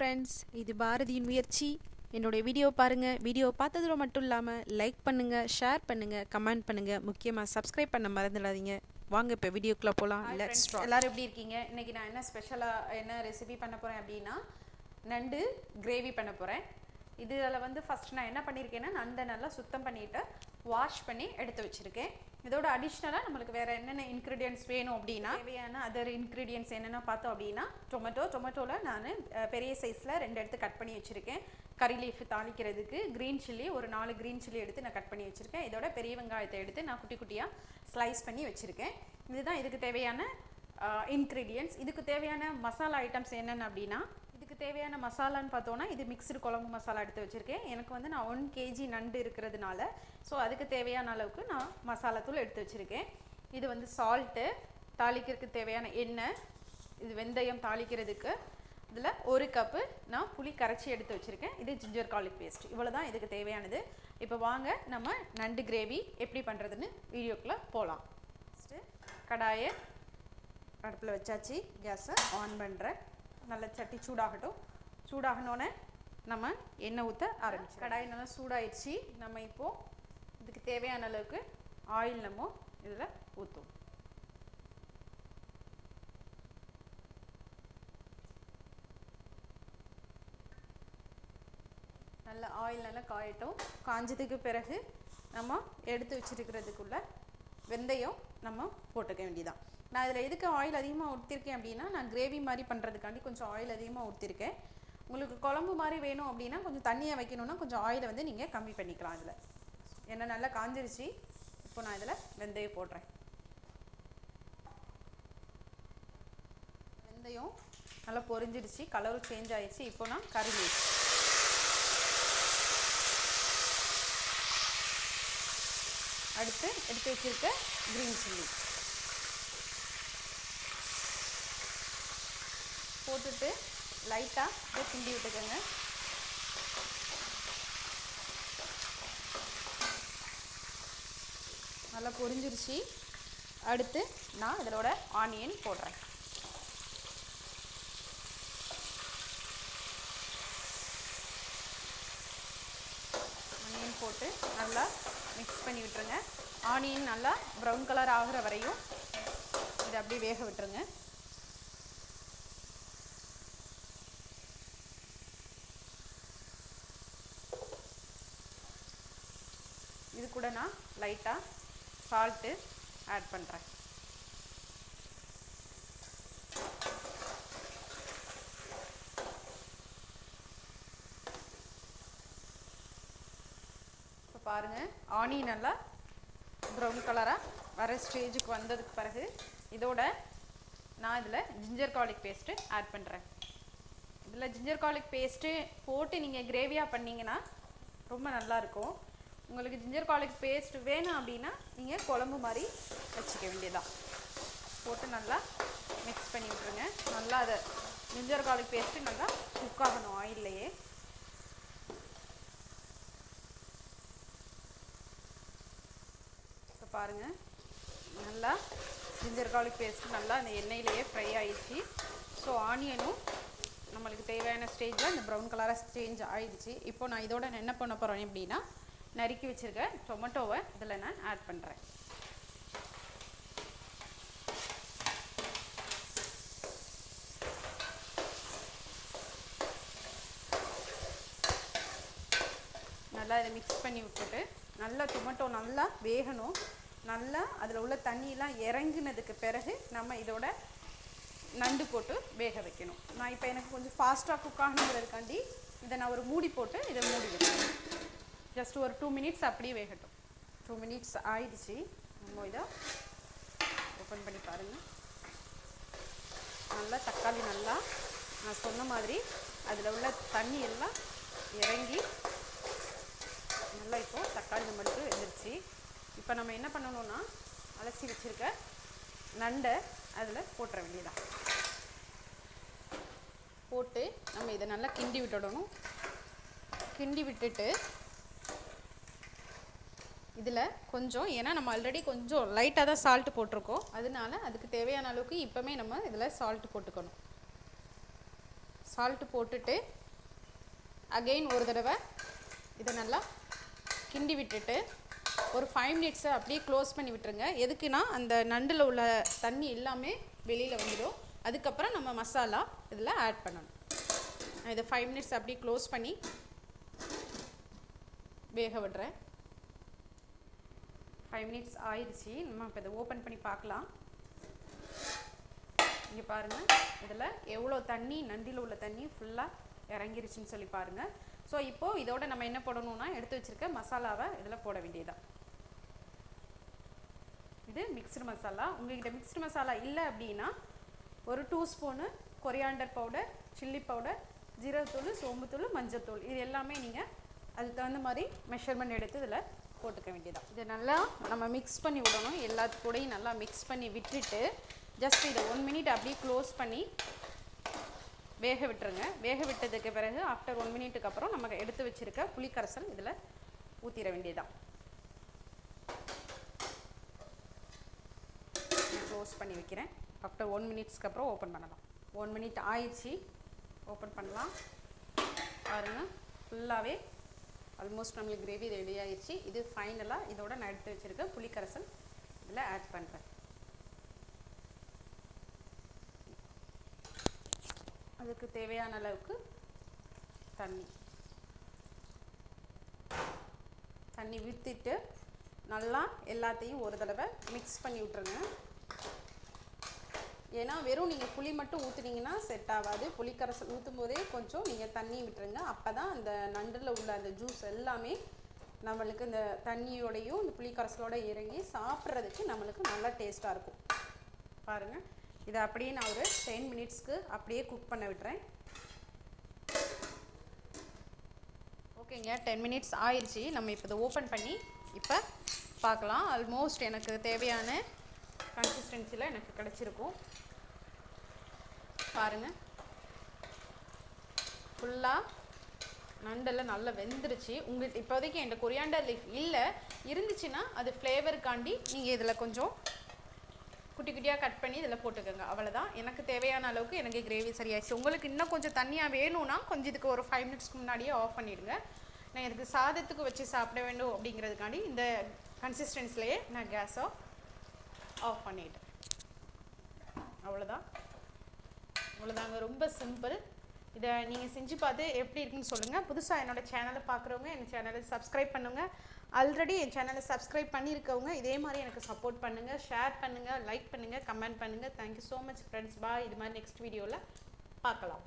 Friends இது பாரதியின் முயற்சி. என்னுடைய வீடியோ பாருங்கள் வீடியோ பார்த்ததோட மட்டும் இல்லாமல் லைக் பண்ணுங்கள் ஷேர் பண்ணுங்கள் கமெண்ட் பண்ணுங்கள் முக்கியமாக சப்ஸ்கிரைப் பண்ண மறந்துடாதீங்க. வாங்க இப்போ வீடியோக்குள்ளே போகலாம் லெட்ஸ் எல்லாரும் எப்படி இருக்கீங்க? இன்னைக்கு நான் என்ன ஸ்பெஷலாக என்ன ரெசிபி பண்ண போகிறேன் அப்படின்னா நண்டு கிரேவி பண்ண போகிறேன் இதில் வந்து ஃபர்ஸ்ட் நான் என்ன பண்ணியிருக்கேன்னா நண்டை நல்லா சுத்தம் பண்ணிட்டு வாஷ் பண்ணி எடுத்து வச்சுருக்கேன். இதோட அடிஷ்னலாக நம்மளுக்கு வேறு என்னென்ன இன்க்ரீடியன்ஸ் வேணும் அப்படின்னா தேவையான அதர் இன்க்ரீடியன்ஸ் என்னென்ன பார்த்தோம் அப்படின்னா டொமேட்டோ டொமேட்டோவில் நான் பெரிய சைஸில் ரெண்டு எடுத்து கட் பண்ணி வச்சுருக்கேன். கறி லீஃப் தாளிக்கிறதுக்கு க்ரீன் சில்லி ஒரு நாலு க்ரீன் சில்லி எடுத்து நான் கட் பண்ணி வச்சுருக்கேன். இதோட பெரிய வெங்காயத்தை எடுத்து நான் குட்டி குட்டியாக ஸ்லைஸ் பண்ணி வச்சுருக்கேன். இதுதான் இதுக்கு தேவையான இன்க்ரீடியன்ஸ் இதுக்கு தேவையான மசாலா ஐட்டம்ஸ் என்னென்ன அப்படின்னா தேவையான மசாலான்னு பார்த்தோன்னா இது மிக்ஸ்டு குழம்பு மசாலா எடுத்து வச்சுருக்கேன். எனக்கு வந்து நான் ஒன் கேஜி நண்டு இருக்கிறதுனால ஸோ அதுக்கு தேவையான அளவுக்கு நான் மசாலா தூள் எடுத்து வச்சுருக்கேன். இது வந்து சால்ட்டு தாளிக்கிறதுக்கு தேவையான எண்ணெய் இது வெந்தயம் தாளிக்கிறதுக்கு. இதில் ஒரு கப்பு நான் புளி கரைச்சி எடுத்து வச்சுருக்கேன். இது ஜிஞ்சர் கார்லிக் பேஸ்ட் இவ்வளோ தான் இதுக்கு தேவையானது. இப்போ வாங்க நம்ம நண்டு கிரேவி எப்படி பண்ணுறதுன்னு வீடியோக்குள்ளே போகலாம் ஃபஸ்ட்டு கடாயை அடுப்பில் வச்சாச்சு. கேஸை ஆன் பண்ணுறேன் நல்ல சட்டி சூடாகட்டும். சூடாகணுன்னே நம்ம எண்ணெய் ஊற்ற ஆரம்பிச்சு கடாய் நல்லா சூடாயிடுச்சு. நம்ம இப்போது இதுக்கு தேவையான அளவுக்கு ஆயில் நம்ம இதில் ஊற்றுவோம் நல்ல ஆயில் நல்லா காயட்டும். காஞ்சதுக்கு பிறகு நம்ம எடுத்து வச்சுருக்கிறதுக்குள்ளே வெந்தயம் நம்ம போட்டுக்க வேண்டியதான் நான் இதில் எதுக்கு ஆயில் அதிகமாக ஊற்றிருக்கேன் அப்படின்னா நான் கிரேவி மாதிரி பண்ணுறதுக்காண்டி கொஞ்சம் ஆயில் அதிகமாக ஊற்றிருக்கேன். உங்களுக்கு குழம்பு மாதிரி வேணும் அப்படின்னா கொஞ்சம் தண்ணியை வைக்கணும்னா கொஞ்சம் ஆயிலை வந்து நீங்கள் கம்மி பண்ணிக்கலாம் இதில். ஏன்னா நல்லா காஞ்சிருச்சு. இப்போ நான் இதில் வெந்தயம் போடுறேன். வெந்தயம் நல்லா பொரிஞ்சிருச்சு. கலரும் சேஞ்ச் ஆயிடுச்சு இப்போ நான் கறி அடுத்து எடுத்து வச்சுருக்க க்ரீன் சில்லி போட்டுட்டு லைட்டாக இதை கிண்டி விட்டுக்கோங்க. நல்லா பொரிஞ்சிருச்சு. அடுத்து நான் இதோட ஆனியன் போடுறேன். ஆனியன் போட்டு நல்லா மிக்ஸ் பண்ணி விட்டுருங்க. ஆனியன் நல்லா ப்ரௌன் கலர் ஆகிற வரையும் இதை அப்படியே வேக விட்டுருங்க. இது கூட நான் லைட்டாக சால்ட்டு ஆட் பண்ணுறேன் இப்போ பாருங்கள் ஆனி நல்லா ப்ரௌன் கலராக வர ஸ்டேஜுக்கு வந்ததுக்கு பிறகு இதோட நான் இதில் ஜிஞ்சர் கார்லிக் பேஸ்ட்டு ஆட் பண்ணுறேன் இதில் ஜிஞ்சர் கார்லிக் பேஸ்ட்டு போட்டு நீங்கள் கிரேவியாக பண்ணிங்கன்னா ரொம்ப நல்லாயிருக்கும் உங்களுக்கு ஜிஞ்சர் கார்லிக் பேஸ்ட் வேணும் அப்படின்னா நீங்கள் குழம்பு மாதிரி வச்சுக்க வேண்டியதான் போட்டு நல்லா மிக்ஸ் பண்ணி விட்ருங்க நல்லா அதை ஜிஞ்சர் கார்லிக் பேஸ்ட்டு நல்லா குக் ஆகணும் ஆயில்லையே இப்போ பாருங்கள் நல்லா ஜிஞ்சர் கார்லிக் பேஸ்ட்டு நல்லா அந்த எண்ணெயிலேயே ஃப்ரை ஆயிடுச்சு. ஸோ ஆனியனும் நம்மளுக்கு தேவையான ஸ்டேஜில் இந்த ப்ரௌன் கலராக சேஞ்ச் ஆயிடுச்சு. இப்போ நான் இதோட நான் என்ன பண்ண போகிறேன் அப்படின்னா நறுக்கி வச்சுருக்க டொமேட்டோவை இதில் நான் ஆட் பண்ணுறேன் நல்லா இதை மிக்ஸ் பண்ணி விட்டுட்டு நல்லா டொமேட்டோ நல்லா வேகணும். நல்லா அதில் உள்ள தண்ணியெலாம் இறங்கினதுக்கு பிறகு நம்ம இதோட நண்டு போட்டு வேக வைக்கணும். நான் இப்போ எனக்கு கொஞ்சம் ஃபாஸ்ட்டாக குக் ஆகணுங்கிறதுக்காண்டி இதை நான் ஒரு மூடி போட்டு இதை மூடி வைக்கிறேன் ஜஸ்ட் ஒரு டூ மினிட்ஸ் அப்படியே வேகட்டும். டூ மினிட்ஸ் ஆயிடுச்சு. நம்ம இதை ஓப்பன் பண்ணி பாருங்கள் நல்லா தக்காளி நல்லா நான் சொன்ன மாதிரி அதில் உள்ள தண்ணி எல்லாம் இறங்கி நல்லா இப்போது தக்காளி நம்மளுக்கு வெந்துருச்சு. இப்போ நம்ம என்ன பண்ணணும்னா அலசி வச்சுருக்க நண்டை அதில் போட்டுற வேண்டியதான் போட்டு நம்ம இதை நல்லா கிண்டி விட்டுடணும். கிண்டி விட்டுட்டு இதில் கொஞ்சம் ஏன்னா நம்ம ஆல்ரெடி கொஞ்சம் லைட்டாக தான் சால்ட் போட்டிருக்கோம். அதனால அதுக்கு தேவையான அளவுக்கு இப்போமே நம்ம இதில் சால்ட் போட்டுக்கணும். சால்ட்டு போட்டுட்டு அகெயின் ஒரு தடவை இதை நல்லா கிண்டி விட்டுட்டு ஒரு ஃபைவ் மினிட்ஸை அப்படியே க்ளோஸ் பண்ணி விட்டுருங்க. எதுக்குன்னா அந்த நண்டில் உள்ள தண்ணி எல்லாமே வெளியில் வந்துடும். அதுக்கப்புறம் நம்ம மசாலா இதில் ஆட் பண்ணணும். நான் இதை ஃபைவ் மினிட்ஸ் அப்படியே க்ளோஸ் பண்ணி வேக விடுறேன். ஃபைவ் மினிட்ஸ் ஆயிடுச்சு. நம்ம இப்போ இதை ஓப்பன் பண்ணி பார்க்கலாம். இங்கே பாருங்கள் இதில் எவ்வளோ தண்ணி நண்டில் உள்ள தண்ணி ஃபுல்லாக இறங்கிருச்சுன்னு சொல்லி பாருங்கள் ஸோ இப்போது இதோட நம்ம என்ன போடணும்னா எடுத்து வச்சுருக்க மசாலாவை இதில் போட வேண்டியதான் இது மிக்ஸ்டு மசாலா. உங்கள்கிட்ட மிக்ஸ்டு மசாலா இல்லை அப்படின்னா ஒரு two spoon coriander powder chilli powder ஜீரகத்தூள் சோம்புத்தூள் மஞ்சத்தூள். இது எல்லாமே நீங்கள் அதுக்கு தகுந்த மாதிரி மெஷர்மெண்ட் எடுத்து இதில் போட்டுக்க வேண்டியதான் இதை நல்லா நம்ம மிக்ஸ் பண்ணி விடணும். எல்லாத்து கூடயும் நல்லா மிக்ஸ் பண்ணி விட்டுட்டு ஜஸ்ட் இதை ஒன் மினிட் அப்படியே க்ளோஸ் பண்ணி வேக விட்டுருங்க. வேக விட்டதுக்கு பிறகு ஆஃப்டர் ஒன் மினிட்டுக்கு அப்புறம் நம்ம எடுத்து வச்சுருக்க புளிக்கரசல் இதில் ஊற்றிட வேண்டியதான் க்ளோஸ் பண்ணி வைக்கிறேன். ஆஃப்டர் ஒன் மினிட்ஸ்க்கு அப்புறம் ஓப்பன் பண்ணலாம். ஒன் மினிட் ஆயிடுச்சு. ஓப்பன் பண்ணலாம். பாருங்கள் ஃபுல்லாகவே ஆல்மோஸ்ட் நம்மளுக்கு கிரேவி ரெடி ஆயிடுச்சு. இது ஃபைனலாக இதோட நான் எடுத்து வச்சுருக்க புளிக்கரசல் இதில் ஆட் பண்ணுறேன் அதுக்கு தேவையான அளவுக்கு தண்ணி. தண்ணி விற்றுட்டு நல்லா எல்லாத்தையும் ஒரு தடவை மிக்ஸ் பண்ணி விட்ருங்க ஏன்னா வெறும் நீங்கள் புளி மட்டும் ஊற்றுனீங்கன்னா செட் ஆகாது. புளிக்கரைசல் ஊற்றும் போதே கொஞ்சம் நீங்கள் தண்ணி விட்டுருங்க. அப்போ தான் அந்த நண்டில் உள்ள அந்த ஜூஸ் எல்லாமே நம்மளுக்கு இந்த தண்ணியோடையும் இந்த புளிக்கரைசலோட இறங்கி சாப்பிட்றதுக்கு நம்மளுக்கு நல்லா டேஸ்ட்டாக இருக்கும். பாருங்கள் இதை அப்படியே நான் ஒரு டென் மினிட்ஸ்க்கு அப்படியே குக் பண்ண விட்டுறேன். ஓகேங்க. டென் மினிட்ஸ் ஆயிடுச்சு. நம்ம இப்போ இதை ஓப்பன் பண்ணி இப்போ பார்க்கலாம். ஆல்மோஸ்ட் எனக்கு தேவையான கன்சிஸ்டன்சியில் எனக்கு கிடச்சிருக்கும். பாருங்கள் ஃபுல்லாக நண்டெல்லாம் நல்லா வெந்துருச்சு. உங்களுக்கு இப்போதைக்கு என்கிட்ட கொரியாண்டர் லீஃப் இல்லை. இருந்துச்சுன்னா அது ஃப்ளேவருக்காண்டி நீங்கள் இதில் கொஞ்சம் குட்டி குட்டியாக கட் பண்ணி இதில் போட்டுக்கோங்க. அவ்வளோதான் எனக்கு தேவையான அளவுக்கு எனக்கு கிரேவி சரியாயிடுச்சு. உங்களுக்கு இன்னும் கொஞ்சம் தண்ணியாக வேணும்னா கொஞ்சம் இதுக்கு ஒரு ஃபைவ் மினிட்ஸ்க்கு முன்னாடியே ஆஃப் பண்ணிவிடுங்க நான் எனக்கு சாதத்துக்கு வச்சு சாப்பிட வேண்டும் அப்படிங்கிறதுக்காண்டி இந்த கன்சிஸ்டன்ஸ்லேயே நான் கேஸை ஆஃப் பண்ணிட்டேன் அவ்வளோதான் அவ்வளோதாங்க ரொம்ப சிம்பிள் இதை நீங்கள் செஞ்சு பார்த்து எப்படி இருக்குன்னு சொல்லுங்கள் புதுசாக என்னோடய சேனலை பார்க்குறவங்க என் சேனலை சப்ஸ்கிரைப் பண்ணுங்கள் ஆல்ரெடி என் சேனலை சப்ஸ்கிரைப் பண்ணியிருக்கவங்க இதே மாதிரி எனக்கு சப்போர்ட் பண்ணுங்கள் ஷேர் பண்ணுங்கள் லைக் பண்ணுங்கள் கமெண்ட் பண்ணுங்கள் thank you so much friends bye இது மாதிரி நெக்ஸ்ட் வீடியோவில் பார்க்கலாம்.